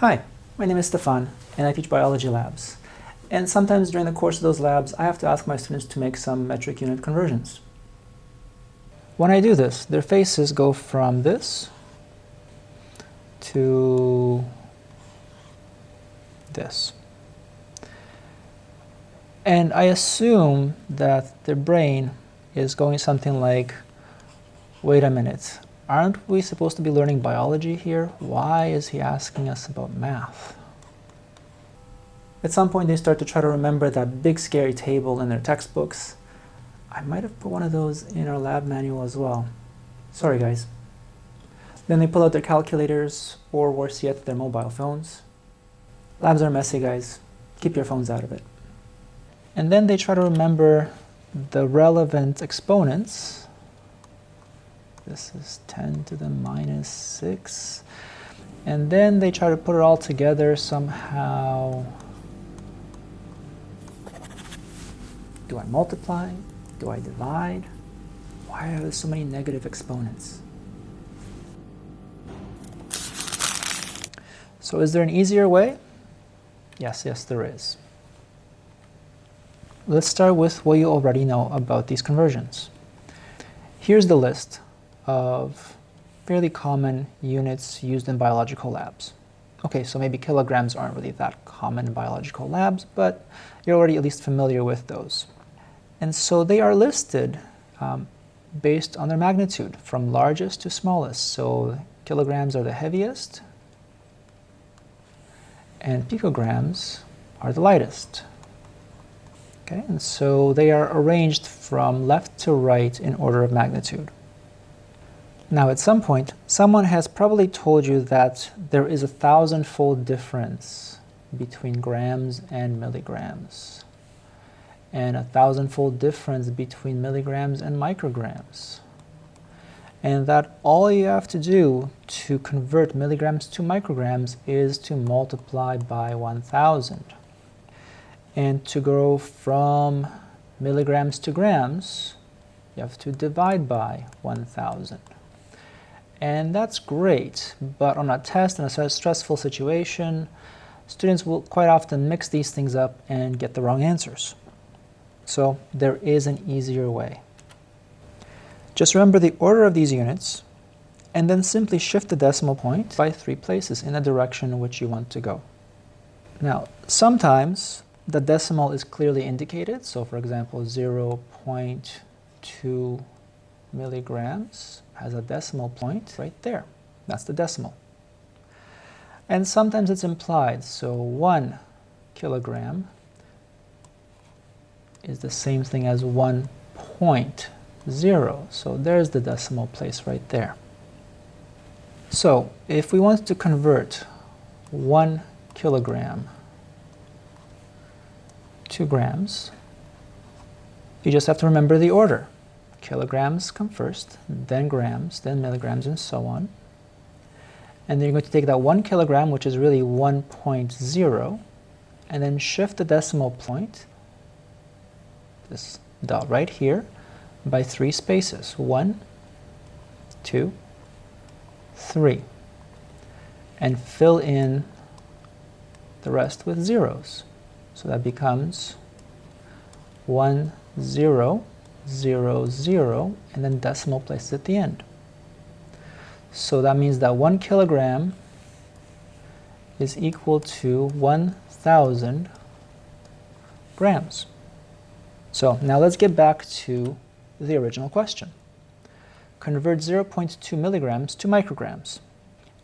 Hi, my name is Stefan, and I teach biology labs. And sometimes during the course of those labs, I have to ask my students to make some metric unit conversions. When I do this, their faces go from this to this. And I assume that their brain is going something like, wait a minute, aren't we supposed to be learning biology here? Why is he asking us about math? At some point they start to try to remember that big scary table in their textbooks. I might have put one of those in our lab manual as well. Sorry guys. Then they pull out their calculators or worse yet their mobile phones. Labs are messy guys. Keep your phones out of it. And then they try to remember the relevant exponents this is 10 to the minus 6. And then they try to put it all together somehow. Do I multiply? Do I divide? Why are there so many negative exponents? So is there an easier way? Yes, yes there is. Let's start with what you already know about these conversions. Here's the list of fairly common units used in biological labs. Okay, so maybe kilograms aren't really that common in biological labs, but you're already at least familiar with those. And so they are listed um, based on their magnitude, from largest to smallest. So kilograms are the heaviest, and picograms are the lightest. Okay, and so they are arranged from left to right in order of magnitude. Now at some point, someone has probably told you that there is a thousand-fold difference between grams and milligrams, and a thousand-fold difference between milligrams and micrograms, and that all you have to do to convert milligrams to micrograms is to multiply by 1,000. And to go from milligrams to grams, you have to divide by 1,000. And that's great, but on a test in a stressful situation, students will quite often mix these things up and get the wrong answers. So there is an easier way. Just remember the order of these units, and then simply shift the decimal point by three places in the direction in which you want to go. Now, sometimes the decimal is clearly indicated, so for example, 0.2 milligrams has a decimal point right there. That's the decimal. And sometimes it's implied, so 1 kilogram is the same thing as 1.0. So there's the decimal place right there. So if we want to convert 1 kilogram to grams, you just have to remember the order kilograms come first, then grams, then milligrams, and so on. And then you're going to take that 1 kilogram, which is really 1.0, and then shift the decimal point, this dot right here, by three spaces. One, two, three. And fill in the rest with zeros. So that becomes 1, 0, 0, 0, and then decimal places at the end. So that means that 1 kilogram is equal to 1,000 grams. So now let's get back to the original question. Convert 0.2 milligrams to micrograms.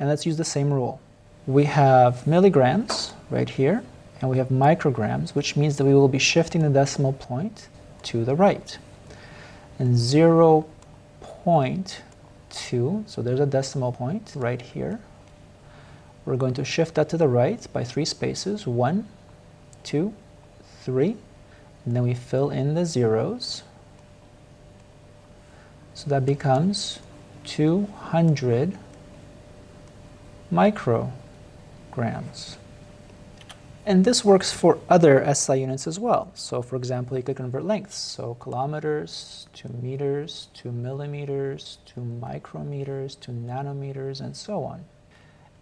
And let's use the same rule. We have milligrams right here, and we have micrograms, which means that we will be shifting the decimal point to the right and 0 0.2, so there's a decimal point right here. We're going to shift that to the right by three spaces, one, two, three, and then we fill in the zeros. So that becomes 200 micrograms. And this works for other SI units as well. So for example, you could convert lengths. So kilometers to meters to millimeters to micrometers to nanometers and so on.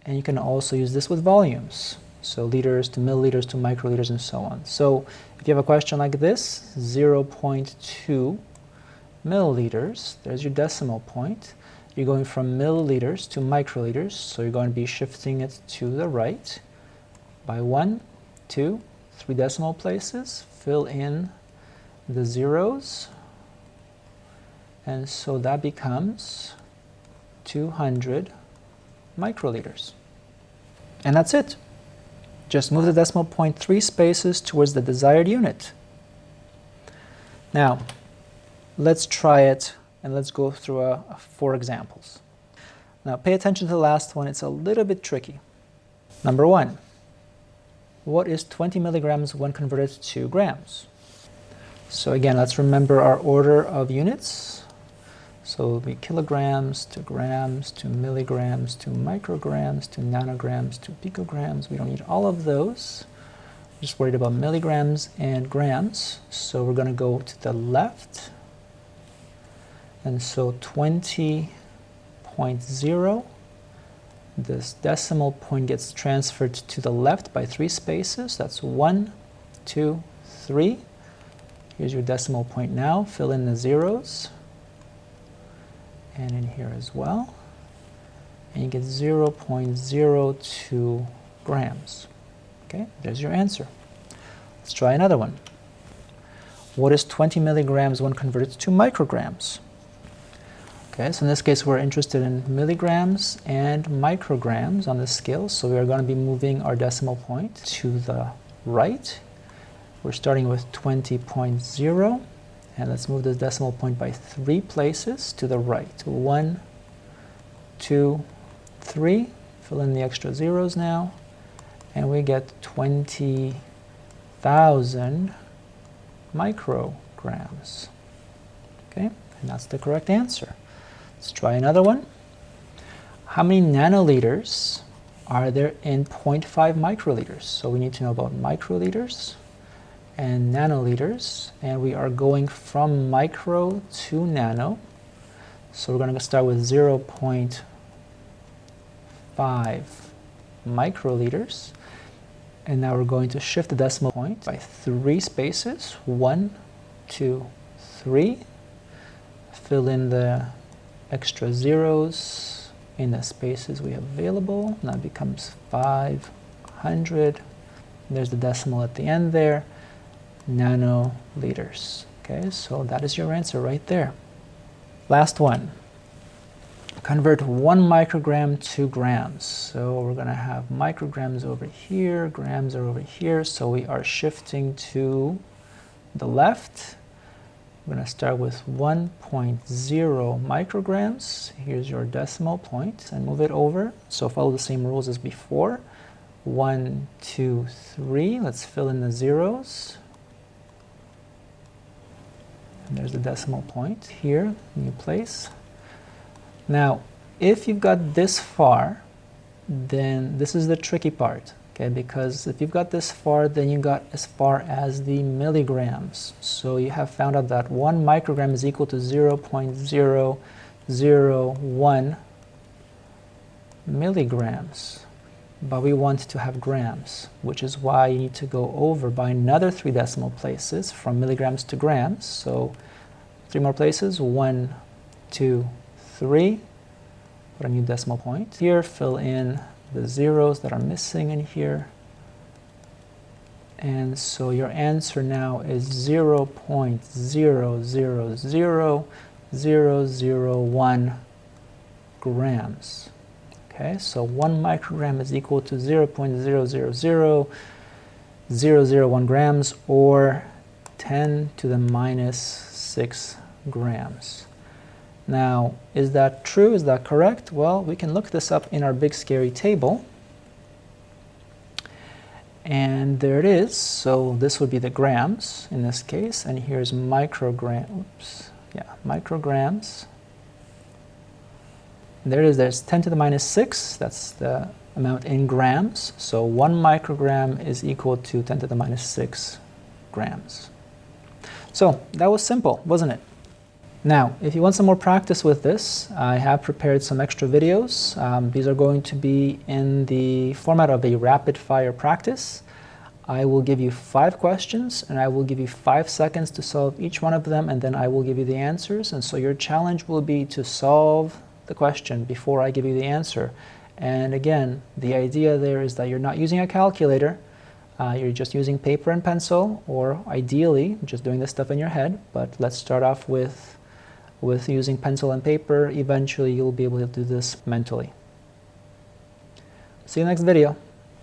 And you can also use this with volumes. So liters to milliliters to microliters and so on. So if you have a question like this, 0.2 milliliters, there's your decimal point. You're going from milliliters to microliters, so you're going to be shifting it to the right by one, two, three decimal places. Fill in the zeros. And so that becomes 200 microliters. And that's it. Just move the decimal point three spaces towards the desired unit. Now, let's try it and let's go through a, a four examples. Now pay attention to the last one, it's a little bit tricky. Number one, what is 20 milligrams when converted to grams? So again, let's remember our order of units. So it'll be kilograms to grams to milligrams to micrograms to nanograms to picograms. We don't need all of those. We're just worried about milligrams and grams. So we're going to go to the left and so 20.0, this decimal point gets transferred to the left by three spaces. That's one, two, three. Here's your decimal point now. Fill in the zeros. And in here as well. And you get 0.02 grams. Okay, there's your answer. Let's try another one. What is 20 milligrams when converted to micrograms? Okay, so in this case we're interested in milligrams and micrograms on the scale, so we are going to be moving our decimal point to the right. We're starting with 20.0, and let's move this decimal point by three places to the right. One, two, three. Fill in the extra zeros now, and we get 20,000 micrograms. Okay, and that's the correct answer. Let's try another one. How many nanoliters are there in 0.5 microliters? So we need to know about microliters and nanoliters. And we are going from micro to nano. So we're going to start with 0.5 microliters. And now we're going to shift the decimal point by three spaces. One, two, three. Fill in the extra zeros in the spaces we have available. It becomes 500. There's the decimal at the end there, nanoliters. Okay, so that is your answer right there. Last one. Convert one microgram to grams. So we're going to have micrograms over here, grams are over here. So we are shifting to the left we're going to start with 1.0 micrograms. Here's your decimal point and move it over. So follow the same rules as before. One, two, three. Let's fill in the zeros. And there's the decimal point here, new place. Now, if you've got this far, then this is the tricky part okay because if you've got this far then you got as far as the milligrams. So you have found out that one microgram is equal to 0.001 milligrams. But we want to have grams which is why you need to go over by another three decimal places from milligrams to grams. So three more places one two three. Put a new decimal point. Here fill in the zeros that are missing in here. And so your answer now is 0 0.000001 grams. Okay, so 1 microgram is equal to 0 0.000001 grams or 10 to the minus 6 grams. Now, is that true? Is that correct? Well, we can look this up in our big scary table. And there it is. So this would be the grams in this case. And here's microgram. Oops. Yeah, micrograms. And there it is. There's 10 to the minus 6. That's the amount in grams. So 1 microgram is equal to 10 to the minus 6 grams. So that was simple, wasn't it? Now, if you want some more practice with this, I have prepared some extra videos. Um, these are going to be in the format of a rapid fire practice. I will give you five questions and I will give you five seconds to solve each one of them and then I will give you the answers. And so your challenge will be to solve the question before I give you the answer. And again, the idea there is that you're not using a calculator, uh, you're just using paper and pencil or ideally just doing this stuff in your head. But let's start off with with using pencil and paper, eventually you'll be able to do this mentally. See you next video.